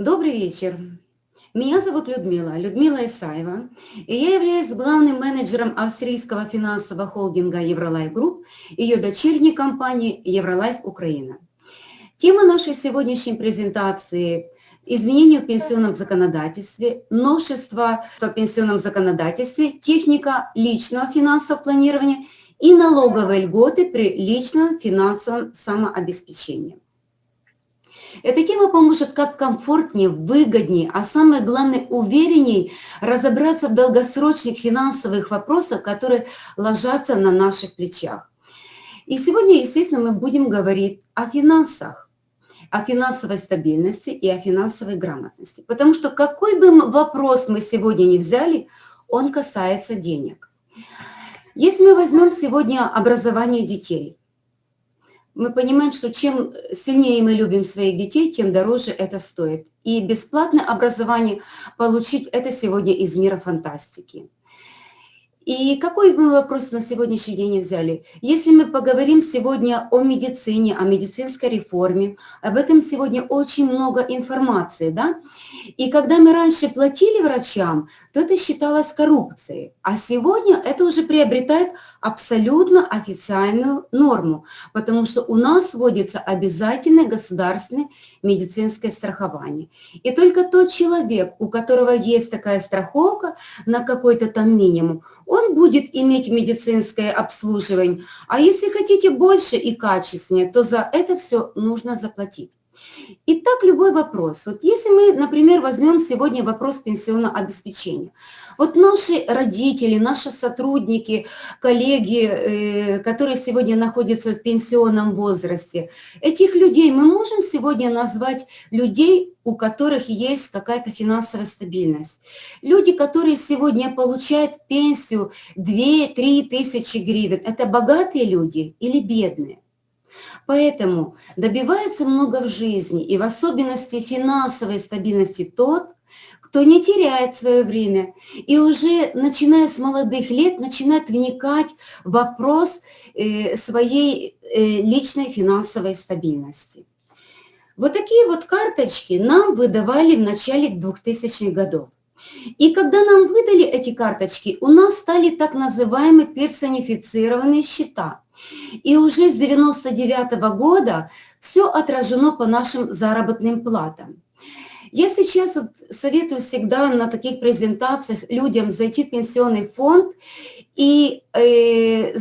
Добрый вечер. Меня зовут Людмила, Людмила Исаева, и я являюсь главным менеджером австрийского финансового холдинга Евролайф Групп, ее дочерней компании Евролайф Украина. Тема нашей сегодняшней презентации – изменения в пенсионном законодательстве, новшества в пенсионном законодательстве, техника личного финансового планирования и налоговые льготы при личном финансовом самообеспечении. Эта тема поможет как комфортнее, выгоднее, а самое главное уверенней разобраться в долгосрочных финансовых вопросах, которые ложатся на наших плечах. И сегодня, естественно, мы будем говорить о финансах, о финансовой стабильности и о финансовой грамотности. Потому что какой бы вопрос мы сегодня не взяли, он касается денег. Если мы возьмем сегодня образование детей – мы понимаем, что чем сильнее мы любим своих детей, тем дороже это стоит. И бесплатное образование получить – это сегодня из мира фантастики. И какой мы вопрос на сегодняшний день взяли? Если мы поговорим сегодня о медицине, о медицинской реформе, об этом сегодня очень много информации, да? И когда мы раньше платили врачам, то это считалось коррупцией, а сегодня это уже приобретает абсолютно официальную норму, потому что у нас вводится обязательное государственное медицинское страхование. И только тот человек, у которого есть такая страховка на какой-то там минимум, он будет иметь медицинское обслуживание. А если хотите больше и качественнее, то за это все нужно заплатить. Итак, любой вопрос. Вот если мы, например, возьмем сегодня вопрос пенсионного обеспечения. Вот наши родители, наши сотрудники, коллеги, э, которые сегодня находятся в пенсионном возрасте, этих людей мы можем сегодня назвать людей, у которых есть какая-то финансовая стабильность. Люди, которые сегодня получают пенсию 2-3 тысячи гривен, это богатые люди или бедные? Поэтому добивается много в жизни, и в особенности финансовой стабильности тот, кто не теряет свое время и уже, начиная с молодых лет, начинает вникать в вопрос э, своей э, личной финансовой стабильности. Вот такие вот карточки нам выдавали в начале 2000-х годов. И когда нам выдали эти карточки, у нас стали так называемые персонифицированные счета – и уже с 99 -го года все отражено по нашим заработным платам. Я сейчас вот советую всегда на таких презентациях людям зайти в пенсионный фонд и э,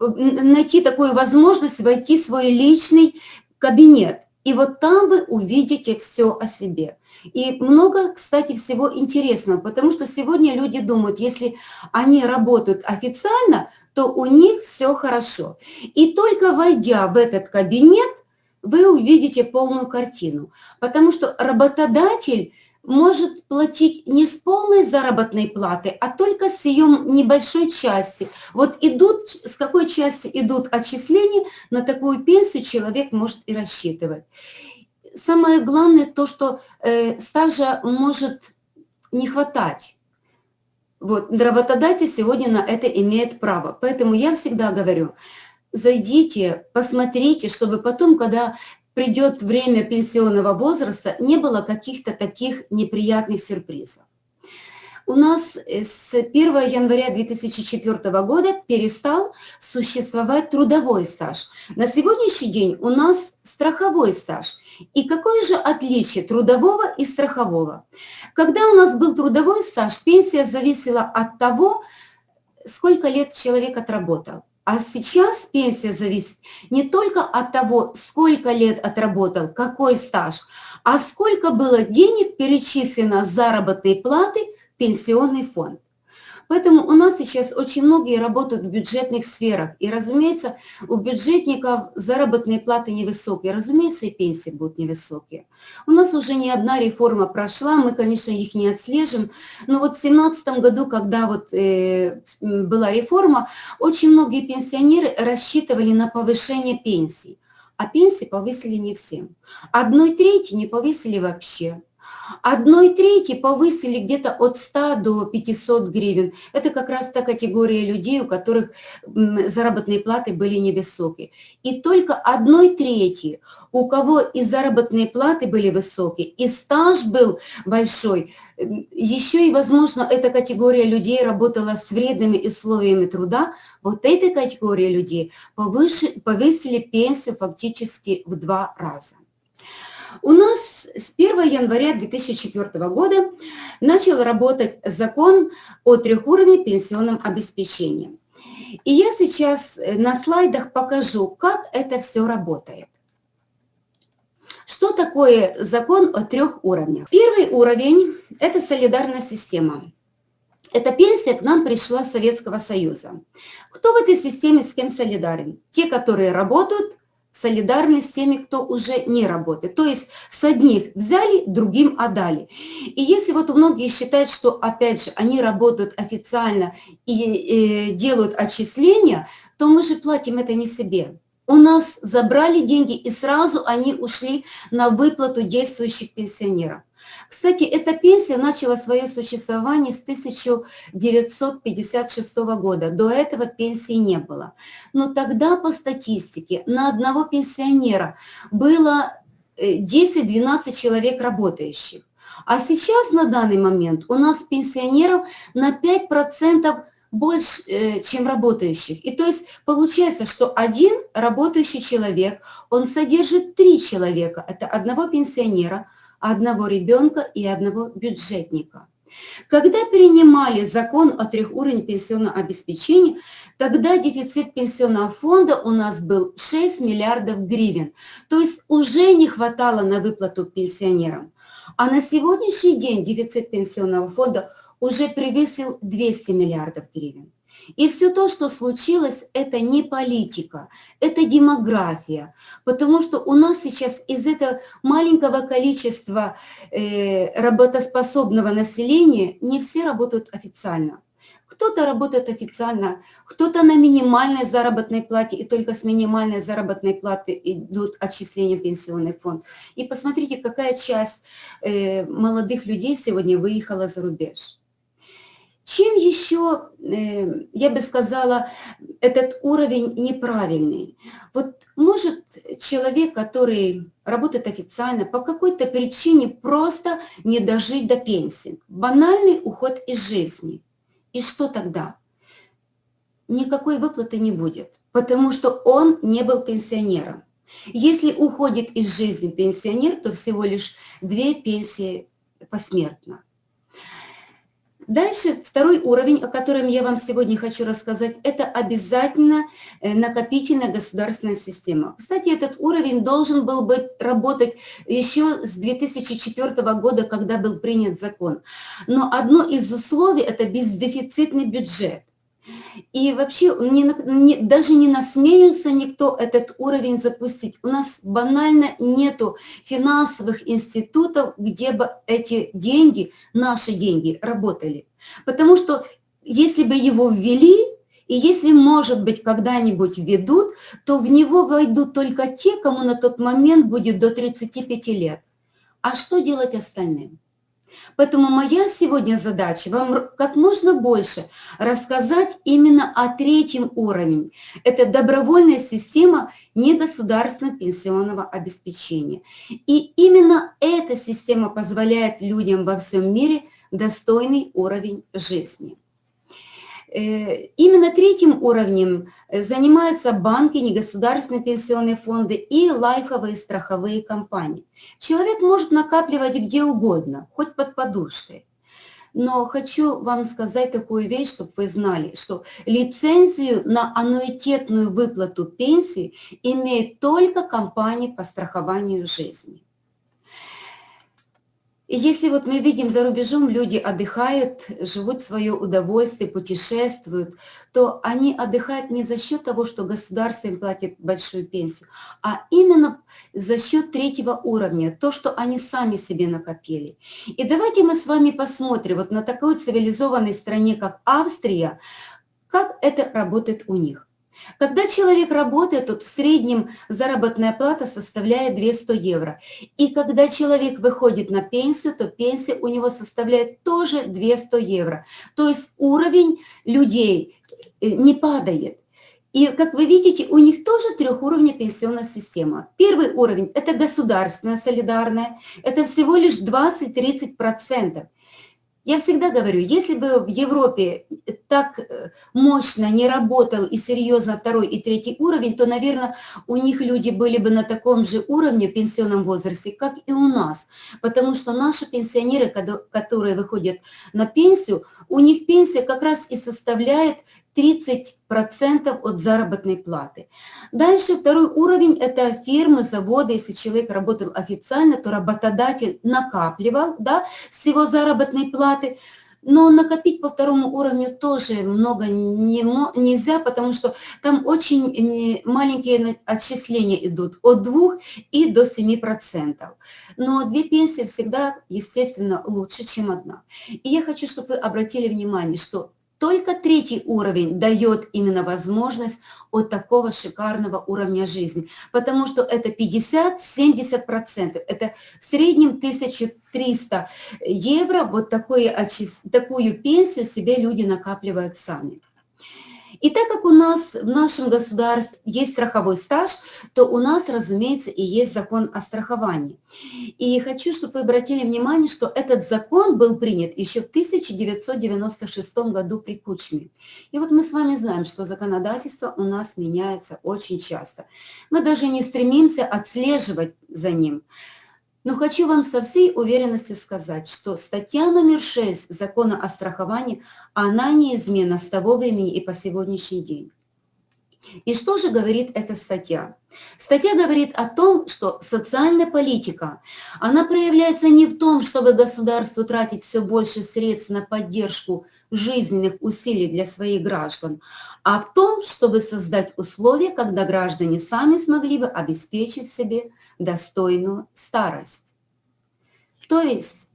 найти такую возможность войти в свой личный кабинет. И вот там вы увидите все о себе. И много, кстати, всего интересного, потому что сегодня люди думают, если они работают официально, то у них все хорошо. И только войдя в этот кабинет, вы увидите полную картину, потому что работодатель может платить не с полной заработной платы, а только с ее небольшой части. Вот идут, с какой части идут отчисления, на такую пенсию человек может и рассчитывать. Самое главное то, что э, стажа может не хватать. Вот, работодатель сегодня на это имеет право. Поэтому я всегда говорю, зайдите, посмотрите, чтобы потом, когда придет время пенсионного возраста, не было каких-то таких неприятных сюрпризов. У нас с 1 января 2004 года перестал существовать трудовой стаж. На сегодняшний день у нас страховой стаж. И какое же отличие трудового и страхового? Когда у нас был трудовой стаж, пенсия зависела от того, сколько лет человек отработал. А сейчас пенсия зависит не только от того, сколько лет отработал, какой стаж, а сколько было денег перечислено с заработной платы в пенсионный фонд. Поэтому у нас сейчас очень многие работают в бюджетных сферах. И, разумеется, у бюджетников заработные платы невысокие. Разумеется, и пенсии будут невысокие. У нас уже не одна реформа прошла, мы, конечно, их не отслежим. Но вот в 2017 году, когда вот, э, была реформа, очень многие пенсионеры рассчитывали на повышение пенсий. А пенсии повысили не всем. Одной трети не повысили вообще Одной трети повысили где-то от 100 до 500 гривен. Это как раз та категория людей, у которых заработные платы были невысокие. И только одной трети, у кого и заработные платы были высокие, и стаж был большой, еще и, возможно, эта категория людей работала с вредными условиями труда, вот этой категории людей повысили пенсию фактически в два раза. У нас с 1 января 2004 года начал работать закон о трехуровне пенсионном обеспечении. И я сейчас на слайдах покажу, как это все работает. Что такое закон о трех уровнях? Первый уровень – это солидарная система. Эта пенсия к нам пришла с Советского Союза. Кто в этой системе с кем солидарен? Те, которые работают, солидарны с теми, кто уже не работает. То есть с одних взяли, другим отдали. И если вот многие считают, что, опять же, они работают официально и, и э, делают отчисления, то мы же платим это не себе. У нас забрали деньги, и сразу они ушли на выплату действующих пенсионеров. Кстати, эта пенсия начала свое существование с 1956 года. До этого пенсии не было. Но тогда по статистике на одного пенсионера было 10-12 э, человек работающих. А сейчас на данный момент у нас пенсионеров на 5% больше, э, чем работающих. И то есть получается, что один работающий человек, он содержит три человека. Это одного пенсионера, одного ребенка и одного бюджетника. Когда принимали закон о трехуровне пенсионного обеспечения, тогда дефицит пенсионного фонда у нас был 6 миллиардов гривен. То есть уже не хватало на выплату пенсионерам. А на сегодняшний день дефицит пенсионного фонда уже превысил 200 миллиардов гривен. И все то, что случилось, это не политика, это демография, потому что у нас сейчас из этого маленького количества э, работоспособного населения не все работают официально. Кто-то работает официально, кто-то на минимальной заработной плате, и только с минимальной заработной платы идут отчисления в пенсионный фонд. И посмотрите, какая часть э, молодых людей сегодня выехала за рубеж. Чем еще, э, я бы сказала, этот уровень неправильный? Вот может человек, который работает официально, по какой-то причине просто не дожить до пенсии. Банальный уход из жизни. И что тогда? Никакой выплаты не будет, потому что он не был пенсионером. Если уходит из жизни пенсионер, то всего лишь две пенсии посмертно. Дальше второй уровень, о котором я вам сегодня хочу рассказать, это обязательно э, накопительная государственная система. Кстати, этот уровень должен был бы работать еще с 2004 года, когда был принят закон. Но одно из условий – это бездефицитный бюджет. И вообще не, не, даже не насмелился никто этот уровень запустить. У нас банально нету финансовых институтов, где бы эти деньги, наши деньги, работали. Потому что если бы его ввели, и если, может быть, когда-нибудь введут, то в него войдут только те, кому на тот момент будет до 35 лет. А что делать остальным? Поэтому моя сегодня задача вам как можно больше рассказать именно о третьем уровне. Это добровольная система негосударственного пенсионного обеспечения. И именно эта система позволяет людям во всем мире достойный уровень жизни. Э, именно третьим уровнем э, занимаются банки, негосударственные пенсионные фонды и лайфовые страховые компании. Человек может накапливать где угодно, хоть под подушкой. Но хочу вам сказать такую вещь, чтобы вы знали, что лицензию на аннуитетную выплату пенсии имеет только компания по страхованию жизни. И если вот мы видим за рубежом, люди отдыхают, живут свое удовольствие, путешествуют, то они отдыхают не за счет того, что государство им платит большую пенсию, а именно за счет третьего уровня, то, что они сами себе накопили. И давайте мы с вами посмотрим вот на такой цивилизованной стране, как Австрия, как это работает у них. Когда человек работает, то в среднем заработная плата составляет 200 евро. И когда человек выходит на пенсию, то пенсия у него составляет тоже 200 евро. То есть уровень людей э, не падает. И, как вы видите, у них тоже трехуровневая пенсионная система. Первый уровень – это государственная солидарная, это всего лишь 20-30%. Я всегда говорю, если бы в Европе так э, мощно не работал и серьезно второй и третий уровень, то, наверное, у них люди были бы на таком же уровне в пенсионном возрасте, как и у нас. Потому что наши пенсионеры, которые выходят на пенсию, у них пенсия как раз и составляет 30% от заработной платы. Дальше второй уровень – это фирмы, заводы. Если человек работал официально, то работодатель накапливал да, с его заработной платы. Но накопить по второму уровню тоже много не, нельзя, потому что там очень маленькие отчисления идут от 2 и до 7%. Но две пенсии всегда, естественно, лучше, чем одна. И я хочу, чтобы вы обратили внимание, что только третий уровень дает именно возможность от такого шикарного уровня жизни, потому что это 50-70%, это в среднем 1300 евро, вот такое, такую пенсию себе люди накапливают сами. И так как у нас в нашем государстве есть страховой стаж, то у нас, разумеется, и есть закон о страховании. И хочу, чтобы вы обратили внимание, что этот закон был принят еще в 1996 году при Кучме. И вот мы с вами знаем, что законодательство у нас меняется очень часто. Мы даже не стремимся отслеживать за ним. Но хочу вам со всей уверенностью сказать, что статья номер 6 закона о страховании, она неизменна с того времени и по сегодняшний день. И что же говорит эта статья? Статья говорит о том, что социальная политика, она проявляется не в том, чтобы государству тратить все больше средств на поддержку жизненных усилий для своих граждан, а в том, чтобы создать условия, когда граждане сами смогли бы обеспечить себе достойную старость. То есть,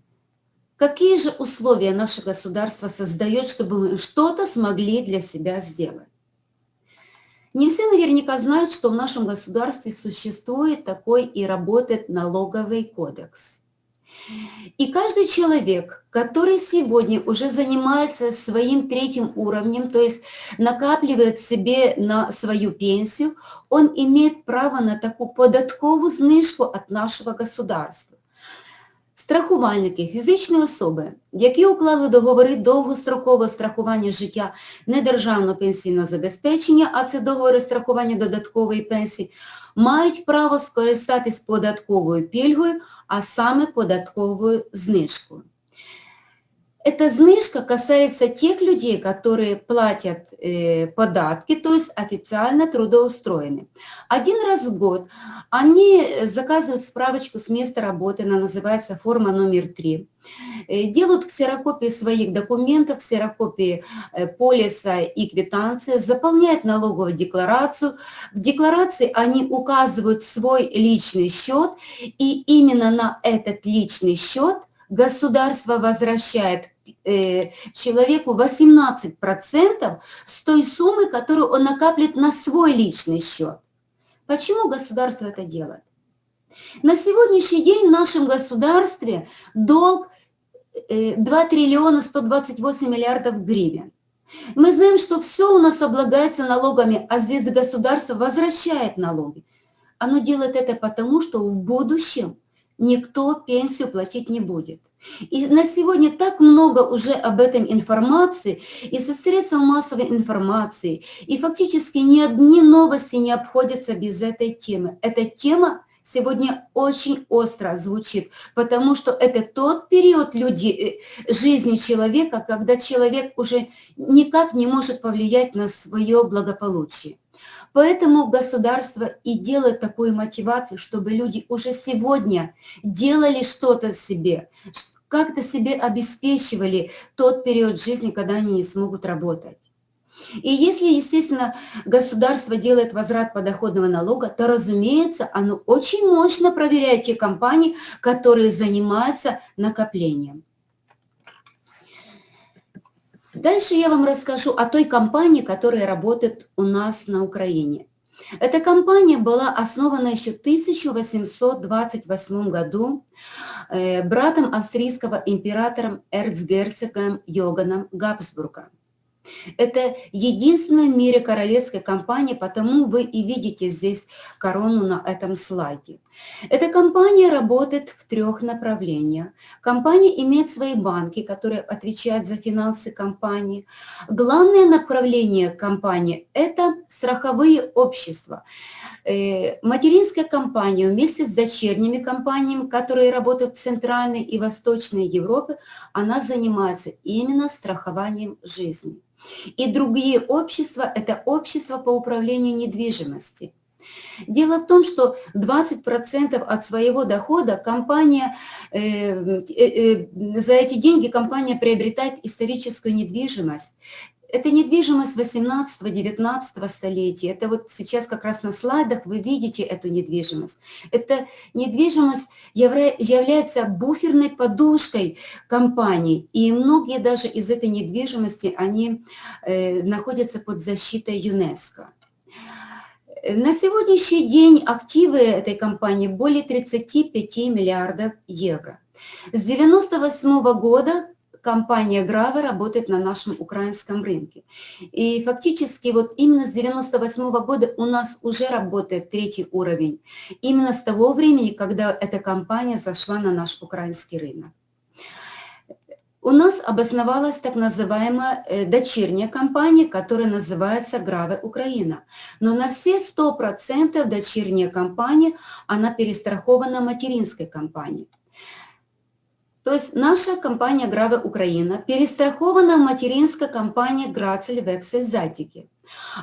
какие же условия наше государство создает, чтобы мы что-то смогли для себя сделать? Не все наверняка знают, что в нашем государстве существует такой и работает налоговый кодекс. И каждый человек, который сегодня уже занимается своим третьим уровнем, то есть накапливает себе на свою пенсию, он имеет право на такую податковую знижку от нашего государства. Страхувальники, фізичні особи, які уклали договори довгострокового страхування життя недержавного пенсійного забезпечення, а це договори страхування додаткової пенсії, мають право скористатись податковою пільгою, а саме податковою знижкою. Эта знижка касается тех людей, которые платят э, податки, то есть официально трудоустроены. Один раз в год они заказывают справочку с места работы, она называется форма номер три. Э, делают ксерокопии своих документов, ксерокопии э, полиса и квитанции, заполняют налоговую декларацию. В декларации они указывают свой личный счет, и именно на этот личный счет государство возвращает Э, человеку 18% с той суммы, которую он накаплет на свой личный счет. Почему государство это делает? На сегодняшний день в нашем государстве долг 2 э, триллиона 128 миллиардов гривен. Мы знаем, что все у нас облагается налогами, а здесь государство возвращает налоги. Оно делает это потому, что в будущем никто пенсию платить не будет. И на сегодня так много уже об этом информации, и со средств массовой информации, и фактически ни одни новости не обходятся без этой темы. Эта тема сегодня очень остро звучит, потому что это тот период люди, э, жизни человека, когда человек уже никак не может повлиять на свое благополучие. Поэтому государство и делает такую мотивацию, чтобы люди уже сегодня делали что-то себе, как-то себе обеспечивали тот период жизни, когда они не смогут работать. И если, естественно, государство делает возврат подоходного налога, то, разумеется, оно очень мощно проверяет те компании, которые занимаются накоплением. Дальше я вам расскажу о той компании, которая работает у нас на Украине. Эта компания была основана еще в 1828 году э, братом австрийского императора эрцгерцогом Йоганом Габсбурга. Это единственная в мире королевская компания, потому вы и видите здесь корону на этом слайде. Эта компания работает в трех направлениях. Компания имеет свои банки, которые отвечают за финансы компании. Главное направление компании – это страховые общества. Э, материнская компания вместе с дочерними компаниями, которые работают в Центральной и Восточной Европе, она занимается именно страхованием жизни. И другие общества – это общество по управлению недвижимостью. Дело в том, что 20% от своего дохода компания, э, э, э, за эти деньги компания приобретает историческую недвижимость. Это недвижимость 18-19 столетия. Это вот сейчас как раз на слайдах вы видите эту недвижимость. Эта недвижимость является буферной подушкой компании. И многие даже из этой недвижимости, они э, находятся под защитой ЮНЕСКО. На сегодняшний день активы этой компании более 35 миллиардов евро. С 1998 года компания Грава работает на нашем украинском рынке. И фактически вот именно с 98 -го года у нас уже работает третий уровень. Именно с того времени, когда эта компания зашла на наш украинский рынок. У нас обосновалась так называемая э, дочерняя компания, которая называется Граве Украина. Но на все 100% дочерняя компания, она перестрахована материнской компанией. То есть наша компания Граве Украина перестрахована материнская компания Грацель Вексель Затики.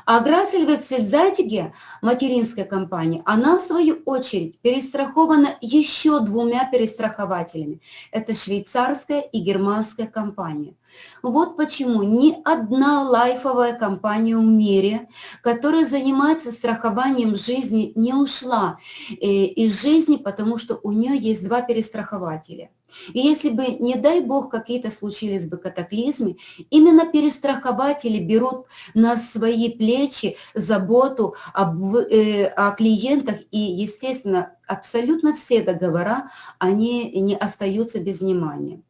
А Грацель Вексель Затики, материнская компания, она в свою очередь перестрахована еще двумя перестрахователями. Это швейцарская и германская компания. Вот почему ни одна лайфовая компания в мире, которая занимается страхованием жизни, не ушла э, из жизни, потому что у нее есть два перестрахователя – и если бы, не дай бог, какие-то случились бы катаклизмы, именно перестрахователи берут на свои плечи заботу об, э, о клиентах, и, естественно, абсолютно все договора, они не остаются без внимания.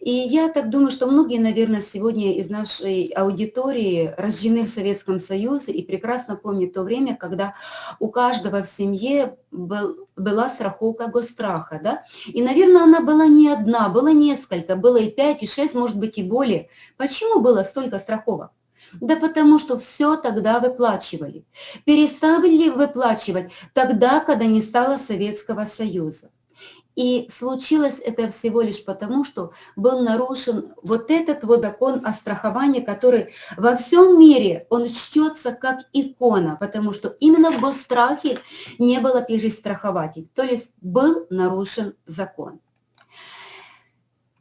И я так думаю, что многие, наверное, сегодня из нашей аудитории рождены в Советском Союзе и прекрасно помнят то время, когда у каждого в семье был, была страховка госстраха. Да? И, наверное, она была не одна, было несколько, было и пять, и шесть, может быть, и более. Почему было столько страховок? Да потому что все тогда выплачивали. Перестали выплачивать тогда, когда не стало Советского Союза. И случилось это всего лишь потому, что был нарушен вот этот вот закон о страховании, который во всем мире, он чтется как икона, потому что именно в госстрахе не было перестрахователей, то есть был нарушен закон.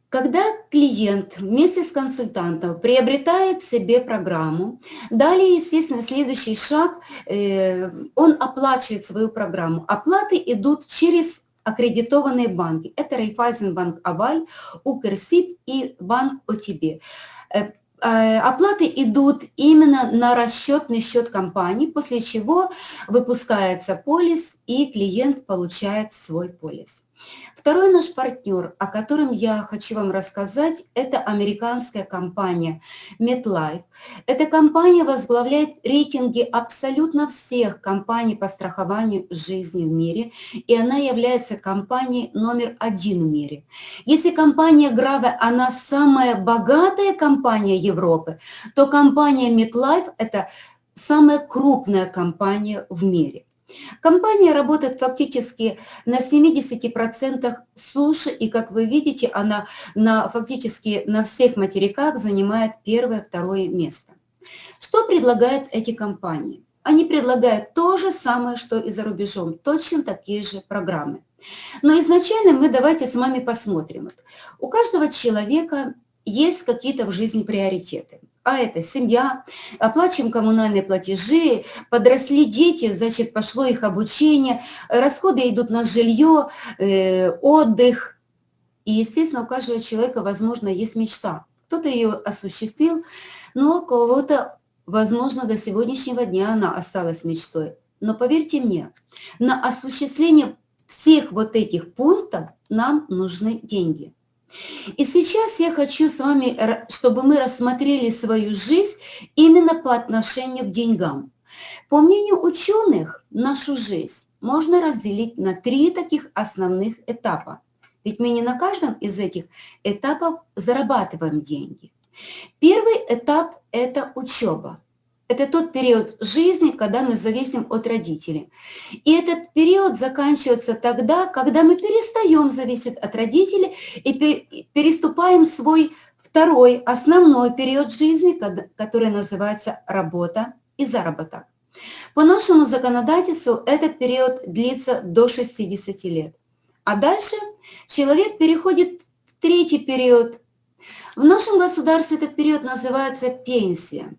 Когда клиент вместе с консультантом приобретает себе программу, далее, естественно, следующий шаг, э, он оплачивает свою программу. Оплаты идут через аккредитованные банки. Это Райфайзенбанк Аваль, Укрсиб и Банк ОТБ. Э, э, оплаты идут именно на расчетный счет компании, после чего выпускается полис и клиент получает свой полис. Второй наш партнер, о котором я хочу вам рассказать, это американская компания MetLife. Эта компания возглавляет рейтинги абсолютно всех компаний по страхованию жизни в мире, и она является компанией номер один в мире. Если компания Grave, она самая богатая компания Европы, то компания MetLife – это самая крупная компания в мире. Компания работает фактически на 70% суши, и, как вы видите, она на, фактически на всех материках занимает первое, второе место. Что предлагают эти компании? Они предлагают то же самое, что и за рубежом, точно такие же программы. Но изначально мы давайте с вами посмотрим. У каждого человека есть какие-то в жизни приоритеты а это семья, оплачиваем коммунальные платежи, подросли дети, значит, пошло их обучение, расходы идут на жилье, э, отдых. И, естественно, у каждого человека, возможно, есть мечта. Кто-то ее осуществил, но у кого-то, возможно, до сегодняшнего дня она осталась мечтой. Но поверьте мне, на осуществление всех вот этих пунктов нам нужны деньги. И сейчас я хочу с вами, чтобы мы рассмотрели свою жизнь именно по отношению к деньгам. По мнению ученых, нашу жизнь можно разделить на три таких основных этапа. Ведь мы не на каждом из этих этапов зарабатываем деньги. Первый этап – это учеба. Это тот период жизни, когда мы зависим от родителей. И этот период заканчивается тогда, когда мы перестаем зависеть от родителей и переступаем свой второй основной период жизни, который называется работа и заработок. По нашему законодательству этот период длится до 60 лет. А дальше человек переходит в третий период. В нашем государстве этот период называется пенсия.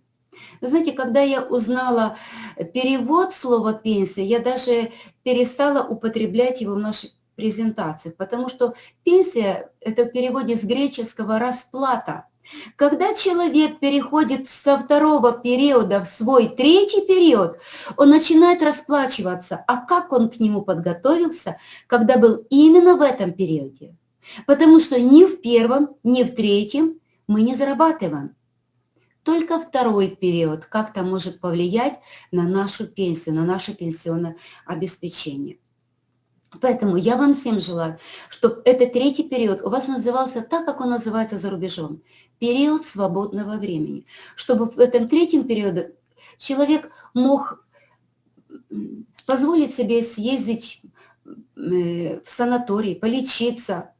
Вы знаете, когда я узнала перевод слова «пенсия», я даже перестала употреблять его в нашей презентации, потому что пенсия – это в переводе с греческого «расплата». Когда человек переходит со второго периода в свой третий период, он начинает расплачиваться. А как он к нему подготовился, когда был именно в этом периоде? Потому что ни в первом, ни в третьем мы не зарабатываем. Только второй период как-то может повлиять на нашу пенсию, на наше пенсионное обеспечение. Поэтому я вам всем желаю, чтобы этот третий период у вас назывался так, как он называется за рубежом. Период свободного времени. Чтобы в этом третьем периоде человек мог позволить себе съездить э, в санаторий, полечиться,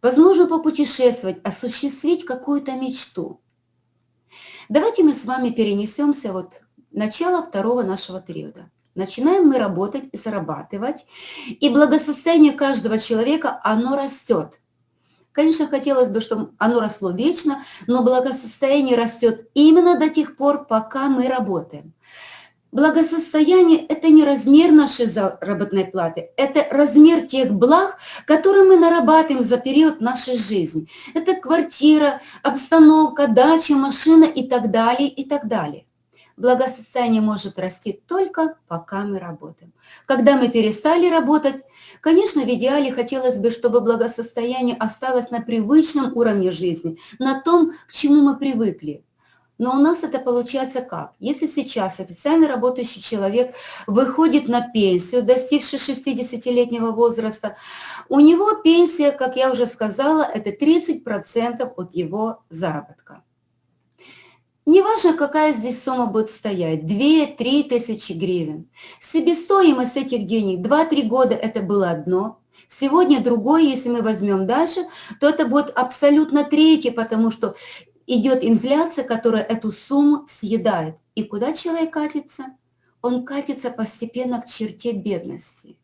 возможно, попутешествовать, осуществить какую-то мечту. Давайте мы с вами перенесемся вот начало второго нашего периода. Начинаем мы работать и зарабатывать, и благосостояние каждого человека, оно растет. Конечно, хотелось бы, чтобы оно росло вечно, но благосостояние растет именно до тех пор, пока мы работаем. Благосостояние – это не размер нашей заработной платы, это размер тех благ, которые мы нарабатываем за период нашей жизни. Это квартира, обстановка, дача, машина и так далее, и так далее. Благосостояние может расти только пока мы работаем. Когда мы перестали работать, конечно, в идеале хотелось бы, чтобы благосостояние осталось на привычном уровне жизни, на том, к чему мы привыкли. Но у нас это получается как? Если сейчас официально работающий человек выходит на пенсию, достигший 60-летнего возраста, у него пенсия, как я уже сказала, это 30% от его заработка. Неважно, какая здесь сумма будет стоять, 2-3 тысячи гривен. Себестоимость этих денег 2-3 года это было одно, сегодня другое, если мы возьмем дальше, то это будет абсолютно третье, потому что идет инфляция, которая эту сумму съедает. И куда человек катится? Он катится постепенно к черте бедности.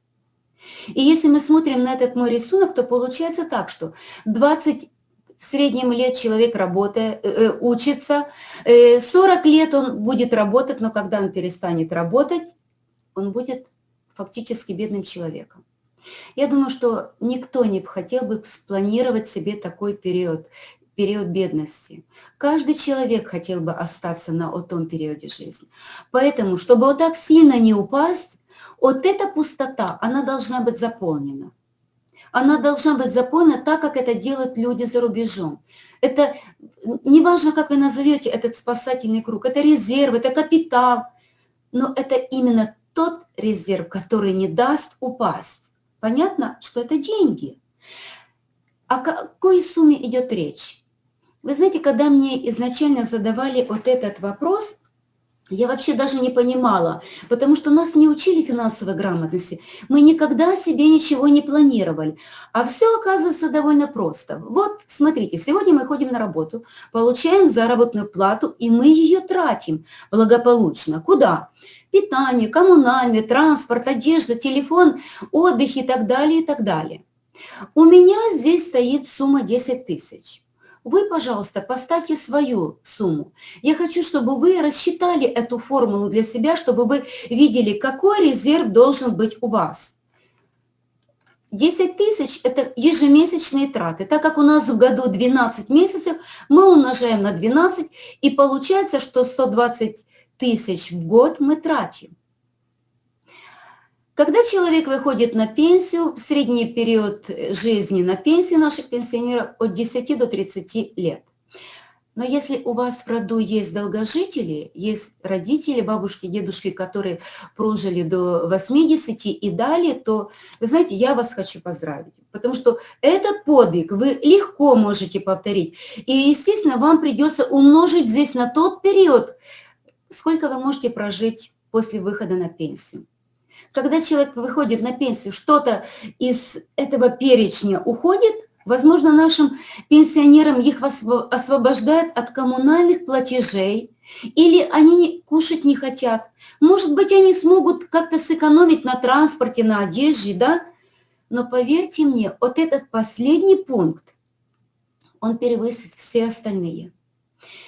И если мы смотрим на этот мой рисунок, то получается так, что 20 в среднем лет человек работает, э, э, учится, 40 э, лет он будет работать, но когда он перестанет работать, он будет фактически бедным человеком. Я думаю, что никто не хотел бы спланировать себе такой период период бедности. Каждый человек хотел бы остаться на том периоде жизни. Поэтому, чтобы вот так сильно не упасть, вот эта пустота, она должна быть заполнена. Она должна быть заполнена так, как это делают люди за рубежом. Это, неважно, как вы назовете этот спасательный круг, это резерв, это капитал, но это именно тот резерв, который не даст упасть. Понятно, что это деньги. О какой сумме идет речь? Вы знаете, когда мне изначально задавали вот этот вопрос, я вообще даже не понимала, потому что нас не учили финансовой грамотности. Мы никогда себе ничего не планировали. А все оказывается довольно просто. Вот, смотрите, сегодня мы ходим на работу, получаем заработную плату, и мы ее тратим благополучно. Куда? Питание, коммунальный, транспорт, одежда, телефон, отдых и так далее, и так далее. У меня здесь стоит сумма 10 тысяч. Вы, пожалуйста, поставьте свою сумму. Я хочу, чтобы вы рассчитали эту формулу для себя, чтобы вы видели, какой резерв должен быть у вас. 10 тысяч – это ежемесячные траты. Так как у нас в году 12 месяцев, мы умножаем на 12, и получается, что 120 тысяч в год мы тратим. Когда человек выходит на пенсию, средний период жизни на пенсии наших пенсионеров от 10 до 30 лет. Но если у вас в роду есть долгожители, есть родители, бабушки, дедушки, которые прожили до 80 и далее, то, вы знаете, я вас хочу поздравить. Потому что этот подвиг вы легко можете повторить. И, естественно, вам придется умножить здесь на тот период, сколько вы можете прожить после выхода на пенсию. Когда человек выходит на пенсию, что-то из этого перечня уходит, возможно, нашим пенсионерам их освобождают от коммунальных платежей, или они кушать не хотят. Может быть, они смогут как-то сэкономить на транспорте, на одежде, да? Но поверьте мне, вот этот последний пункт, он перевысит все остальные.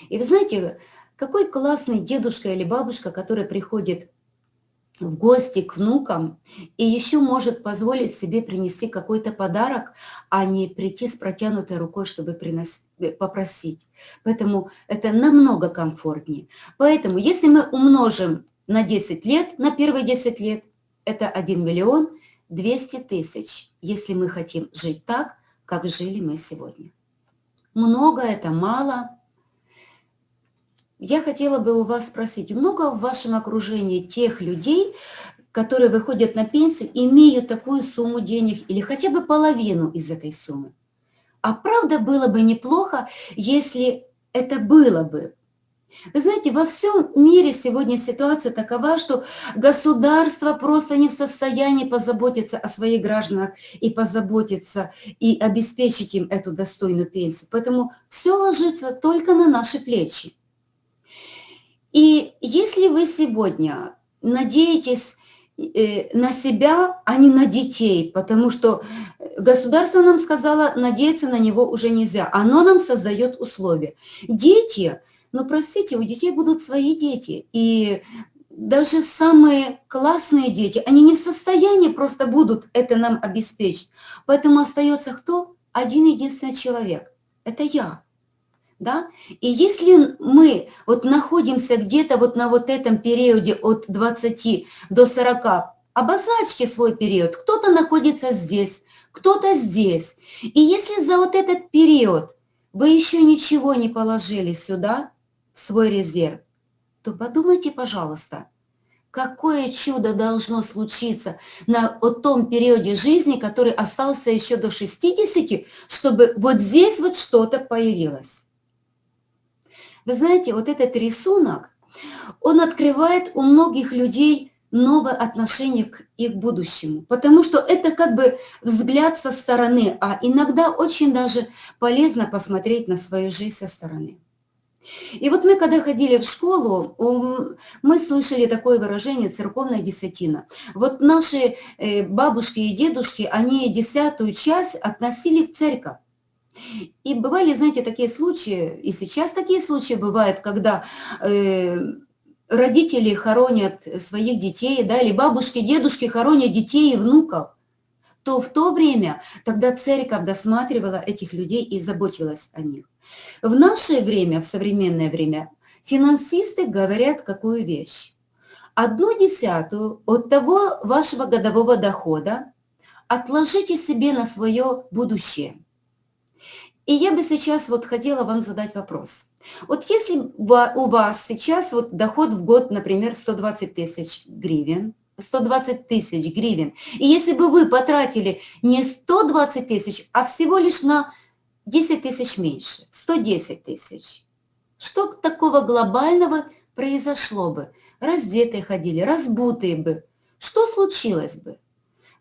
И вы знаете, какой классный дедушка или бабушка, который приходит в гости к внукам и еще может позволить себе принести какой-то подарок, а не прийти с протянутой рукой, чтобы принос... Э, попросить. Поэтому это намного комфортнее. Поэтому если мы умножим на 10 лет, на первые 10 лет, это 1 миллион 200 тысяч, если мы хотим жить так, как жили мы сегодня. Много это, мало – я хотела бы у вас спросить, много в вашем окружении тех людей, которые выходят на пенсию, имеют такую сумму денег или хотя бы половину из этой суммы? А правда было бы неплохо, если это было бы. Вы знаете, во всем мире сегодня ситуация такова, что государство просто не в состоянии позаботиться о своих гражданах и позаботиться и обеспечить им эту достойную пенсию. Поэтому все ложится только на наши плечи. И если вы сегодня надеетесь э, на себя, а не на детей, потому что государство нам сказало, надеяться на него уже нельзя. Оно нам создает условия. Дети, ну простите, у детей будут свои дети. И даже самые классные дети, они не в состоянии просто будут это нам обеспечить. Поэтому остается кто? Один единственный человек. Это я да? И если мы вот находимся где-то вот на вот этом периоде от 20 до 40, обозначьте свой период. Кто-то находится здесь, кто-то здесь. И если за вот этот период вы еще ничего не положили сюда, в свой резерв, то подумайте, пожалуйста, какое чудо должно случиться на вот том периоде жизни, который остался еще до 60, чтобы вот здесь вот что-то появилось. Вы знаете, вот этот рисунок, он открывает у многих людей новое отношение к их будущему, потому что это как бы взгляд со стороны, а иногда очень даже полезно посмотреть на свою жизнь со стороны. И вот мы, когда ходили в школу, мы слышали такое выражение «церковная десятина». Вот наши э, бабушки и дедушки, они десятую часть относили в церковь. И бывали, знаете, такие случаи, и сейчас такие случаи бывают, когда э, родители хоронят своих детей, да, или бабушки, дедушки хоронят детей и внуков, то в то время тогда церковь досматривала этих людей и заботилась о них. В наше время, в современное время, финансисты говорят какую вещь. Одну десятую от того вашего годового дохода отложите себе на свое будущее – и я бы сейчас вот хотела вам задать вопрос. Вот если у вас сейчас вот доход в год, например, 120 тысяч гривен, 120 тысяч гривен, и если бы вы потратили не 120 тысяч, а всего лишь на 10 тысяч меньше, 110 тысяч, что такого глобального произошло бы? Раздетые ходили, разбутые бы. Что случилось бы?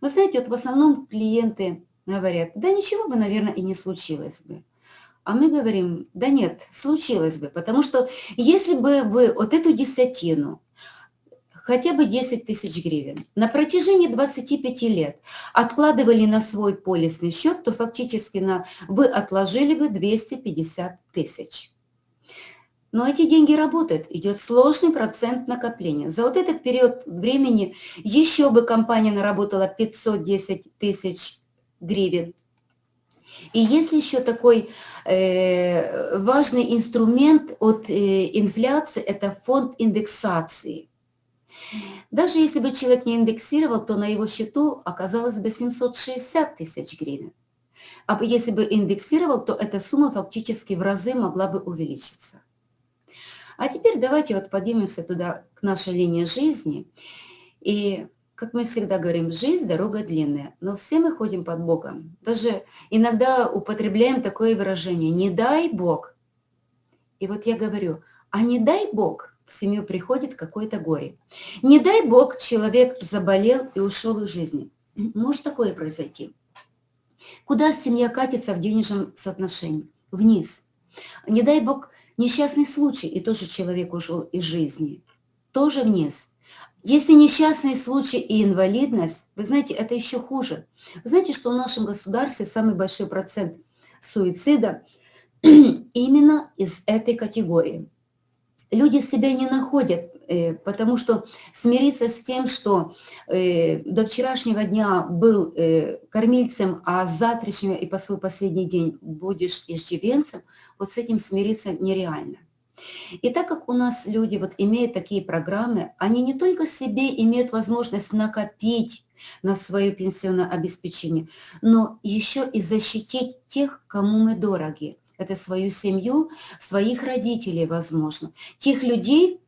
Вы знаете, вот в основном клиенты говорят, да ничего бы, наверное, и не случилось бы. А мы говорим, да нет, случилось бы, потому что если бы вы вот эту десятину, хотя бы 10 тысяч гривен, на протяжении 25 лет откладывали на свой полисный счет, то фактически на, вы отложили бы 250 тысяч. Но эти деньги работают, идет сложный процент накопления. За вот этот период времени еще бы компания наработала 510 тысяч гривен. И есть еще такой э, важный инструмент от э, инфляции, это фонд индексации. Даже если бы человек не индексировал, то на его счету оказалось бы 760 тысяч гривен. А если бы индексировал, то эта сумма фактически в разы могла бы увеличиться. А теперь давайте вот поднимемся туда, к нашей линии жизни. И, как мы всегда говорим, жизнь – дорога длинная, но все мы ходим под Богом. Даже иногда употребляем такое выражение «не дай Бог». И вот я говорю, а не дай Бог в семью приходит какое-то горе. Не дай Бог человек заболел и ушел из жизни. Может такое произойти. Куда семья катится в денежном соотношении? Вниз. Не дай бог несчастный случай, и тоже человек ушел из жизни. Тоже вниз. Если несчастный случай и инвалидность, вы знаете, это еще хуже. Вы знаете, что в нашем государстве самый большой процент суицида именно из этой категории люди себя не находят, э, потому что смириться с тем, что э, до вчерашнего дня был э, кормильцем, а с завтрашнего и по свой последний день будешь иждивенцем, вот с этим смириться нереально. И так как у нас люди вот имеют такие программы, они не только себе имеют возможность накопить на свое пенсионное обеспечение, но еще и защитить тех, кому мы дороги это свою семью, своих родителей, возможно, тех людей,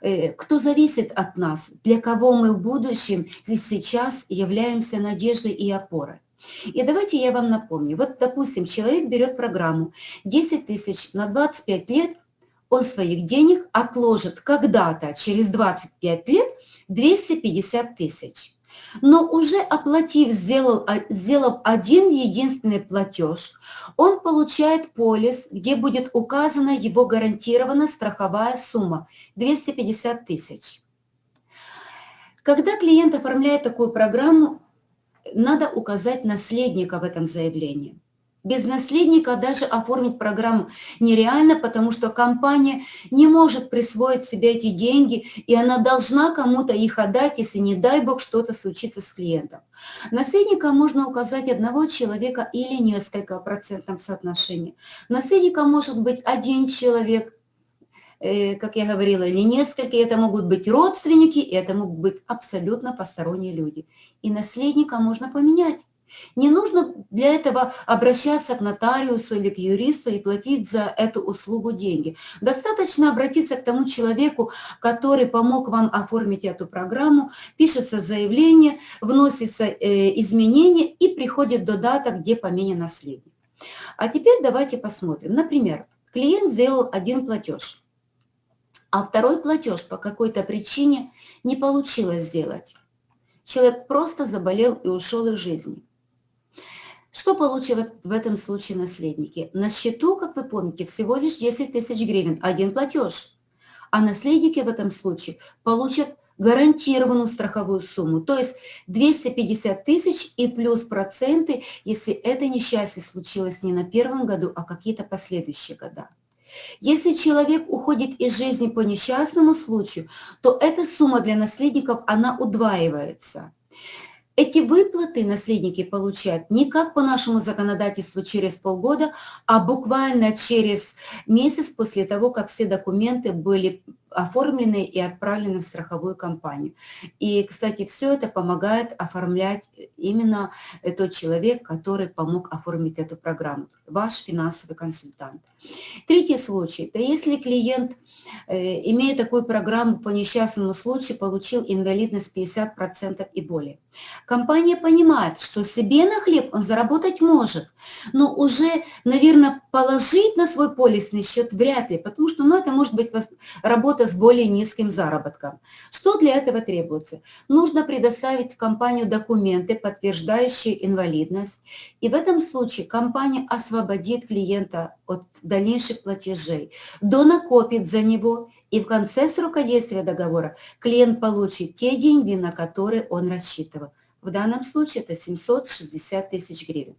э, кто зависит от нас, для кого мы в будущем здесь сейчас являемся надеждой и опорой. И давайте я вам напомню. Вот, допустим, человек берет программу 10 тысяч на 25 лет, он своих денег отложит когда-то, через 25 лет, 250 тысяч но уже оплатив, сделал, а, сделав один единственный платеж, он получает полис, где будет указана его гарантированная страховая сумма – 250 тысяч. Когда клиент оформляет такую программу, надо указать наследника в этом заявлении. Без наследника даже оформить программу нереально, потому что компания не может присвоить себе эти деньги, и она должна кому-то их отдать, если, не дай бог, что-то случится с клиентом. Наследника можно указать одного человека или несколько процентов соотношения. Наследником может быть один человек, э, как я говорила, или несколько, это могут быть родственники, это могут быть абсолютно посторонние люди. И наследника можно поменять. Не нужно для этого обращаться к нотариусу или к юристу и платить за эту услугу деньги. Достаточно обратиться к тому человеку, который помог вам оформить эту программу, пишется заявление, вносится э, изменения и приходит дата, где поменен наследник. А теперь давайте посмотрим. Например, клиент сделал один платеж, а второй платеж по какой-то причине не получилось сделать. Человек просто заболел и ушел из жизни. Что получат в этом случае наследники? На счету, как вы помните, всего лишь 10 тысяч гривен, один платеж. А наследники в этом случае получат гарантированную страховую сумму, то есть 250 тысяч и плюс проценты, если это несчастье случилось не на первом году, а какие-то последующие года. Если человек уходит из жизни по несчастному случаю, то эта сумма для наследников, она удваивается. Эти выплаты наследники получают не как по нашему законодательству через полгода, а буквально через месяц после того, как все документы были оформлены и отправлены в страховую компанию. И, кстати, все это помогает оформлять именно тот человек, который помог оформить эту программу, ваш финансовый консультант. Третий случай, это если клиент, э, имея такую программу по несчастному случаю, получил инвалидность 50% и более. Компания понимает, что себе на хлеб он заработать может, но уже, наверное, положить на свой полисный счет вряд ли, потому что ну, это может быть работа с более низким заработком. Что для этого требуется? Нужно предоставить в компанию документы, подтверждающие инвалидность, и в этом случае компания освободит клиента от дальнейших платежей, донакопит за него, и в конце срока действия договора клиент получит те деньги, на которые он рассчитывал. В данном случае это 760 тысяч гривен.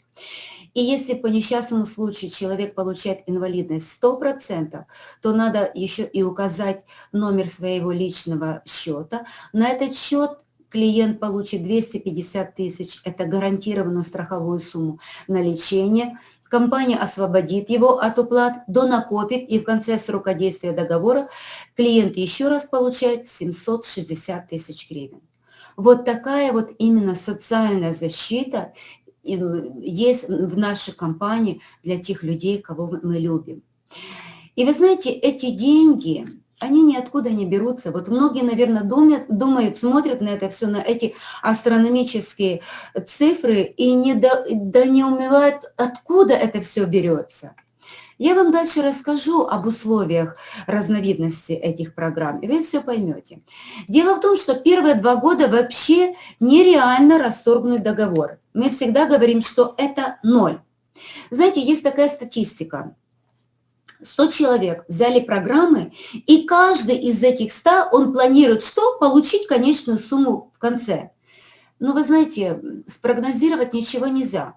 И если по несчастному случаю человек получает инвалидность 100%, то надо еще и указать номер своего личного счета. На этот счет клиент получит 250 тысяч, это гарантированную страховую сумму на лечение, компания освободит его от уплат, донакопит, и в конце срока действия договора клиент еще раз получает 760 тысяч гривен. Вот такая вот именно социальная защита есть в нашей компании для тех людей, кого мы любим. И вы знаете, эти деньги, они ниоткуда не берутся. Вот многие, наверное, думают, думают смотрят на это все, на эти астрономические цифры и не до, да не умевают, откуда это все берется. Я вам дальше расскажу об условиях разновидности этих программ, и вы все поймете. Дело в том, что первые два года вообще нереально расторгнуть договор. Мы всегда говорим, что это ноль. Знаете, есть такая статистика. 100 человек взяли программы, и каждый из этих 100, он планирует что? Получить конечную сумму в конце. Но вы знаете, спрогнозировать ничего нельзя.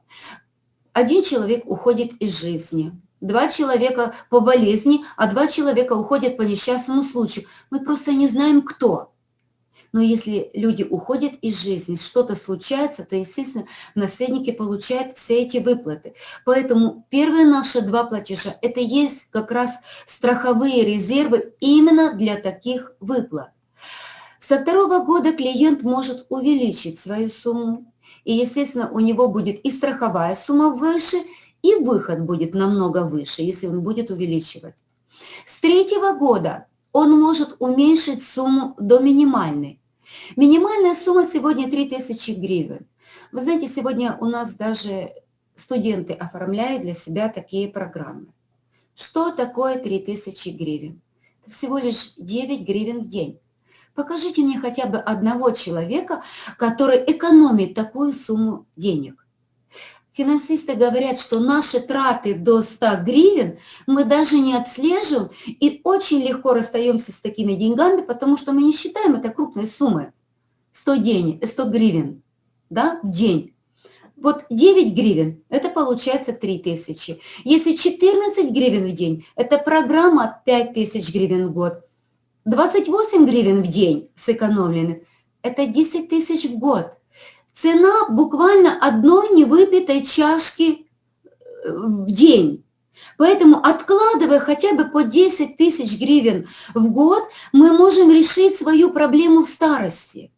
Один человек уходит из жизни, два человека по болезни, а два человека уходят по несчастному случаю. Мы просто не знаем, кто. Но если люди уходят из жизни, что-то случается, то, естественно, наследники получают все эти выплаты. Поэтому первые наши два платежа – это есть как раз страховые резервы именно для таких выплат. Со второго года клиент может увеличить свою сумму, и, естественно, у него будет и страховая сумма выше, и выход будет намного выше, если он будет увеличивать. С третьего года он может уменьшить сумму до минимальной. Минимальная сумма сегодня 3000 гривен. Вы знаете, сегодня у нас даже студенты оформляют для себя такие программы. Что такое 3000 гривен? Это всего лишь 9 гривен в день. Покажите мне хотя бы одного человека, который экономит такую сумму денег. Финансисты говорят, что наши траты до 100 гривен мы даже не отслеживаем и очень легко расстаемся с такими деньгами, потому что мы не считаем это крупной суммой. 100, день, 100 гривен да, в день. Вот 9 гривен, это получается 3000. Если 14 гривен в день, это программа 5000 гривен в год. 28 гривен в день сэкономлены, это 10 тысяч в год. Цена буквально одной невыпитой чашки э, в день. Поэтому, откладывая хотя бы по 10 тысяч гривен в год, мы можем решить свою проблему в старости.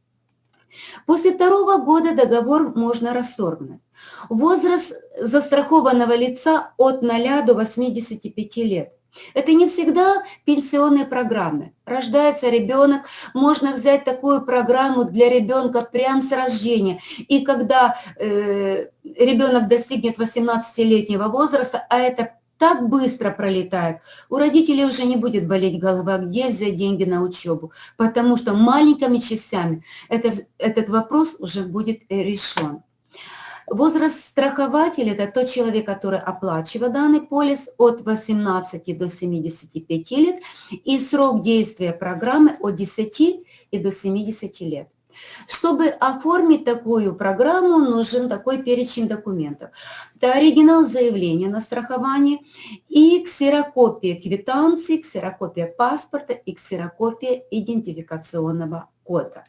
После второго года договор можно расторгнуть. Возраст застрахованного лица от 0 до 85 лет. Это не всегда пенсионные программы. Рождается ребенок, можно взять такую программу для ребенка прямо с рождения. И когда э, ребенок достигнет 18-летнего возраста, а это так быстро пролетает, у родителей уже не будет болеть голова, где взять деньги на учебу, потому что маленькими частями это, этот вопрос уже будет решен. Возраст страхователя – это тот человек, который оплачивает данный полис от 18 до 75 лет, и срок действия программы от 10 и до 70 лет. Чтобы оформить такую программу, нужен такой перечень документов. Это оригинал заявления на страхование и ксерокопия квитанции, ксерокопия паспорта и ксерокопия идентификационного кода.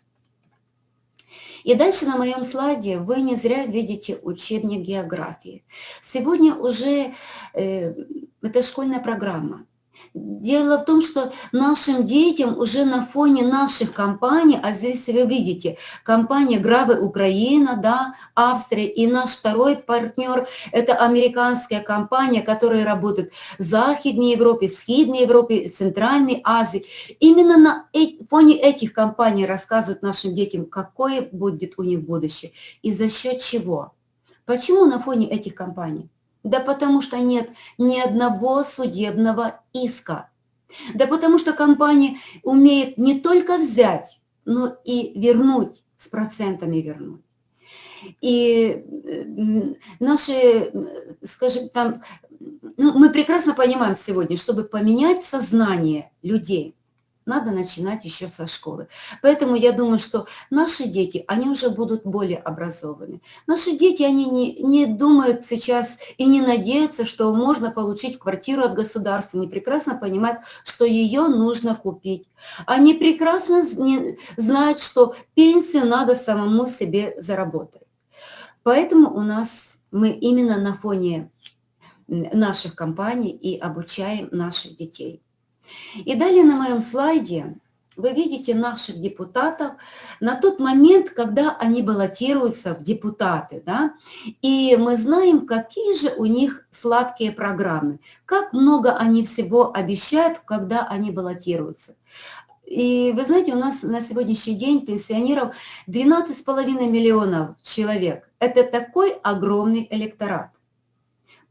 И дальше на моем слайде вы не зря видите учебник географии. Сегодня уже э, это школьная программа. Дело в том, что нашим детям уже на фоне наших компаний, а здесь вы видите, компания Гравы Украина, да, Австрия, и наш второй партнер, это американская компания, которая работает в Западной Европе, Схидной Европе, Центральной Азии. Именно на фоне этих компаний рассказывают нашим детям, какое будет у них будущее и за счет чего. Почему на фоне этих компаний? Да потому что нет ни одного судебного иска. Да потому что компания умеет не только взять, но и вернуть, с процентами вернуть. И наши, скажем, там, ну, мы прекрасно понимаем сегодня, чтобы поменять сознание людей, надо начинать еще со школы. Поэтому я думаю, что наши дети, они уже будут более образованы. Наши дети, они не, не думают сейчас и не надеются, что можно получить квартиру от государства. Они прекрасно понимают, что ее нужно купить. Они прекрасно знают, что пенсию надо самому себе заработать. Поэтому у нас мы именно на фоне наших компаний и обучаем наших детей. И далее на моем слайде вы видите наших депутатов на тот момент, когда они баллотируются в депутаты. Да? И мы знаем, какие же у них сладкие программы, как много они всего обещают, когда они баллотируются. И вы знаете, у нас на сегодняшний день пенсионеров 12,5 миллионов человек. Это такой огромный электорат.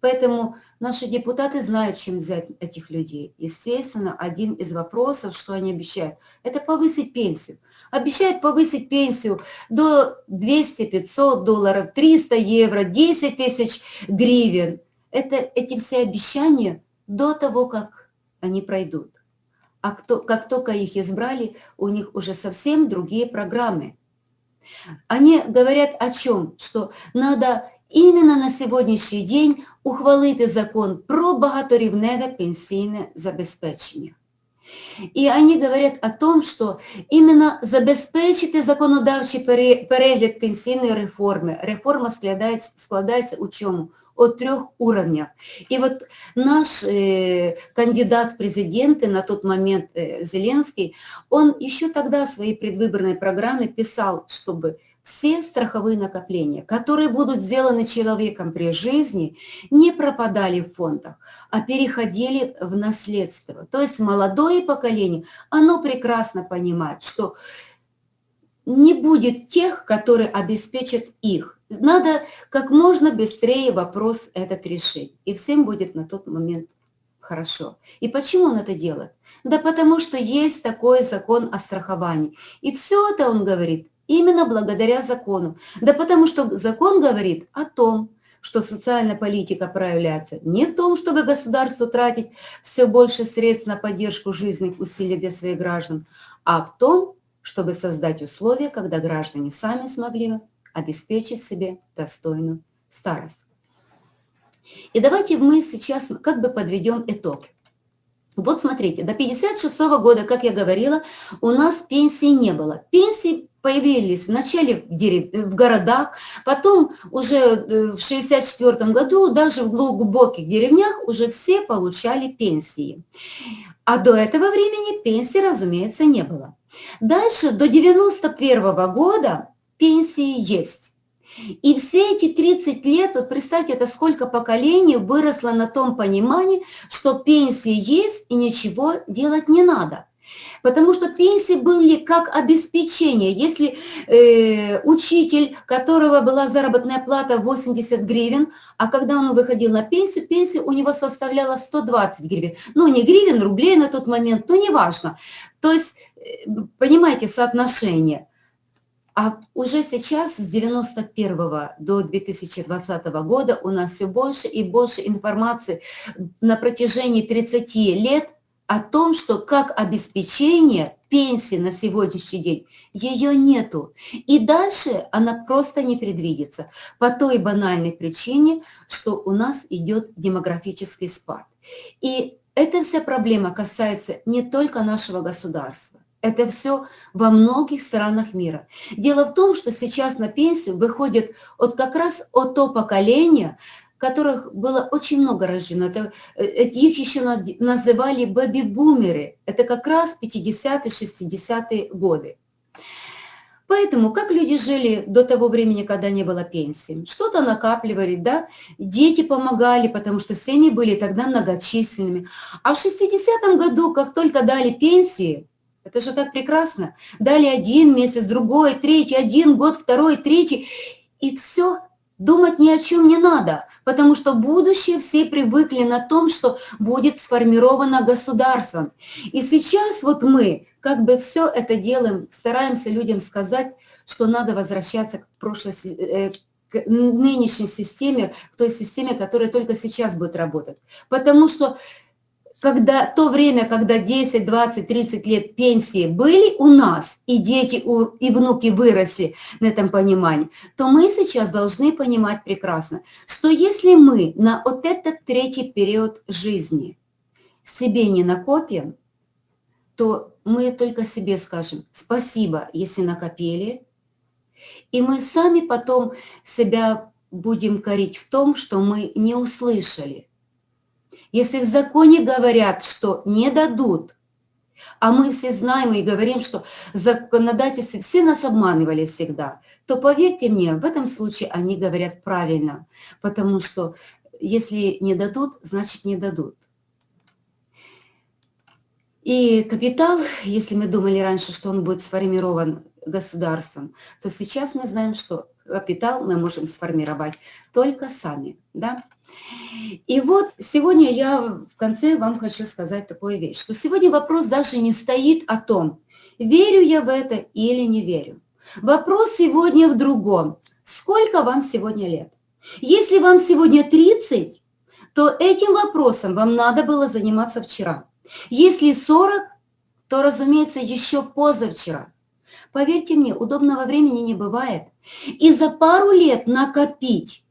Поэтому наши депутаты знают, чем взять этих людей. Естественно, один из вопросов, что они обещают, это повысить пенсию. Обещают повысить пенсию до 200-500 долларов, 300 евро, 10 тысяч гривен. Это, эти все обещания до того, как они пройдут. А кто, как только их избрали, у них уже совсем другие программы. Они говорят о чем? Что надо Іменно на сьогоднішній день ухвалити закон про багаторівневе пенсійне забезпечення. И они говорят о том, что именно забезпечити законодавчий перегляд пенсійної реформи. Реформа складається, складається у чому? О трех уровнях. И вот наш э, кандидат в президенты на тот момент э, Зеленский, он еще тогда в своей предвыборной программе писал, чтобы все страховые накопления, которые будут сделаны человеком при жизни, не пропадали в фондах, а переходили в наследство. То есть молодое поколение, оно прекрасно понимает, что не будет тех, которые обеспечат их. Надо как можно быстрее вопрос этот решить, и всем будет на тот момент хорошо. И почему он это делает? Да потому что есть такой закон о страховании. И все это он говорит Именно благодаря закону. Да потому что закон говорит о том, что социальная политика проявляется не в том, чтобы государству тратить все больше средств на поддержку жизненных усилий для своих граждан, а в том, чтобы создать условия, когда граждане сами смогли обеспечить себе достойную старость. И давайте мы сейчас как бы подведем итог. Вот смотрите, до 56 -го года, как я говорила, у нас пенсии не было. Пенсии появились вначале в, дерев... в городах, потом уже э, в 64 году даже в глубоких деревнях уже все получали пенсии. А до этого времени пенсии, разумеется, не было. Дальше, до 91 года пенсии есть. И все эти 30 лет, вот представьте, это сколько поколений выросло на том понимании, что пенсии есть и ничего делать не надо. Потому что пенсии были как обеспечение. Если э, учитель, которого была заработная плата 80 гривен, а когда он выходил на пенсию, пенсия у него составляла 120 гривен. Ну, не гривен, рублей на тот момент, но неважно. То есть, э, понимаете, соотношение. А уже сейчас, с 91 до 2020 года, у нас все больше и больше информации на протяжении 30 лет о том, что как обеспечение пенсии на сегодняшний день, ее нету. И дальше она просто не предвидится по той банальной причине, что у нас идет демографический спад. И эта вся проблема касается не только нашего государства. Это все во многих странах мира. Дело в том, что сейчас на пенсию выходит вот как раз от то поколение, которых было очень много рождено. Это, э, их еще называли бэби-бумеры. Это как раз 50-е, 60-е годы. Поэтому как люди жили до того времени, когда не было пенсии? Что-то накапливали, да? Дети помогали, потому что семьи были тогда многочисленными. А в 60-м году, как только дали пенсии, это же так прекрасно, дали один месяц, другой, третий, один год, второй, третий, и все, Думать ни о чем не надо, потому что будущее все привыкли на том, что будет сформировано государством. И сейчас вот мы как бы все это делаем, стараемся людям сказать, что надо возвращаться к прошлой, э, к нынешней системе, к той системе, которая только сейчас будет работать. Потому что когда то время, когда 10, 20, 30 лет пенсии были у нас, и дети и внуки выросли на этом понимании, то мы сейчас должны понимать прекрасно, что если мы на вот этот третий период жизни себе не накопим, то мы только себе скажем спасибо, если накопили, и мы сами потом себя будем корить в том, что мы не услышали – если в законе говорят, что не дадут, а мы все знаем и говорим, что законодательцы все нас обманывали всегда, то поверьте мне, в этом случае они говорят правильно, потому что если не дадут, значит не дадут. И капитал, если мы думали раньше, что он будет сформирован государством, то сейчас мы знаем, что капитал мы можем сформировать только сами. Да? И вот сегодня я в конце вам хочу сказать такую вещь, что сегодня вопрос даже не стоит о том, верю я в это или не верю. Вопрос сегодня в другом. Сколько вам сегодня лет? Если вам сегодня 30, то этим вопросом вам надо было заниматься вчера. Если 40, то, разумеется, еще позавчера. Поверьте мне, удобного времени не бывает. И за пару лет накопить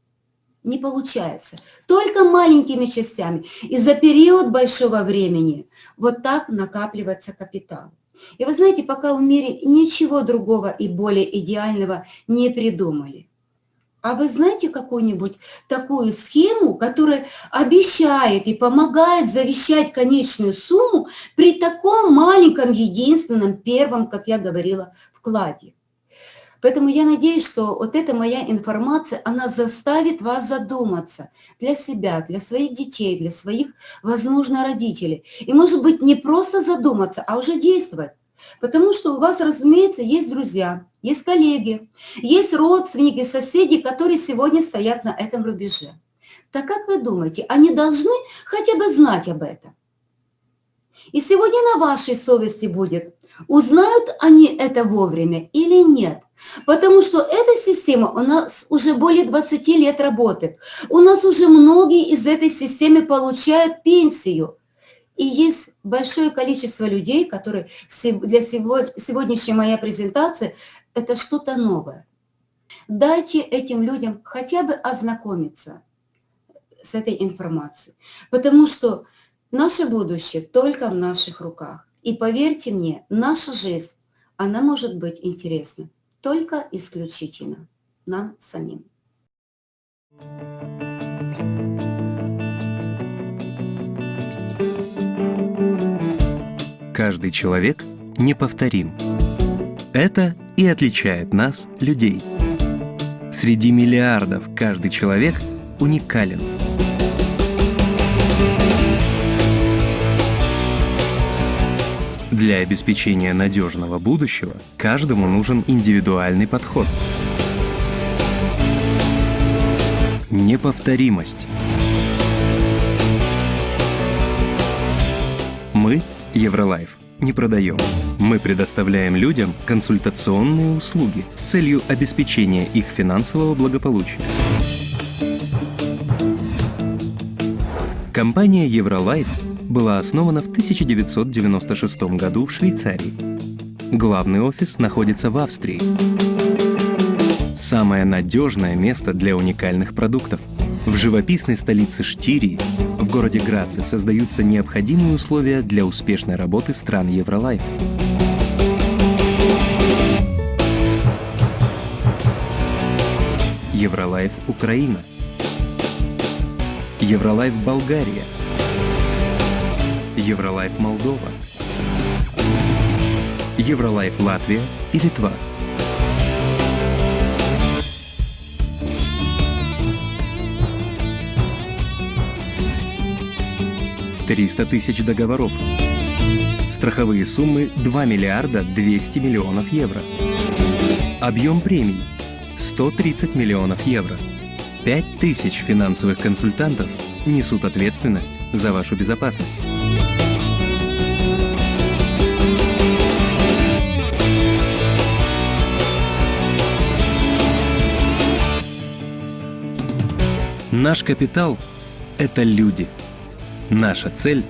не получается. Только маленькими частями. И за период большого времени вот так накапливается капитал. И вы знаете, пока в мире ничего другого и более идеального не придумали. А вы знаете какую-нибудь такую схему, которая обещает и помогает завещать конечную сумму при таком маленьком, единственном, первом, как я говорила, вкладе? Поэтому я надеюсь, что вот эта моя информация, она заставит вас задуматься для себя, для своих детей, для своих, возможно, родителей. И, может быть, не просто задуматься, а уже действовать. Потому что у вас, разумеется, есть друзья, есть коллеги, есть родственники, соседи, которые сегодня стоят на этом рубеже. Так как вы думаете, они должны хотя бы знать об этом? И сегодня на вашей совести будет, узнают они это вовремя или нет. Потому что эта система у нас уже более 20 лет работает. У нас уже многие из этой системы получают пенсию. И есть большое количество людей, которые для сегодняшней моей презентации это что-то новое. Дайте этим людям хотя бы ознакомиться с этой информацией. Потому что наше будущее только в наших руках. И поверьте мне, наша жизнь, она может быть интересна только исключительно нам самим. Каждый человек неповторим. Это и отличает нас, людей. Среди миллиардов каждый человек уникален – Для обеспечения надежного будущего каждому нужен индивидуальный подход. Неповторимость. Мы, Евролайф, не продаем. Мы предоставляем людям консультационные услуги с целью обеспечения их финансового благополучия. Компания Евролайф была основана в 1996 году в Швейцарии. Главный офис находится в Австрии. Самое надежное место для уникальных продуктов. В живописной столице Штирии, в городе Граце, создаются необходимые условия для успешной работы стран Евролайф. Евролайф Украина. Евролайф Болгария – Евролайф Молдова, Евролайф Латвия и Литва. Триста тысяч договоров. Страховые суммы 2 миллиарда 200 миллионов евро. Объем премий 130 миллионов евро. 5 тысяч финансовых консультантов несут ответственность за вашу безопасность. Наш капитал – это люди. Наша цель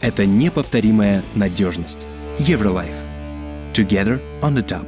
это неповторимая надежность. Евролайф. Together on the top.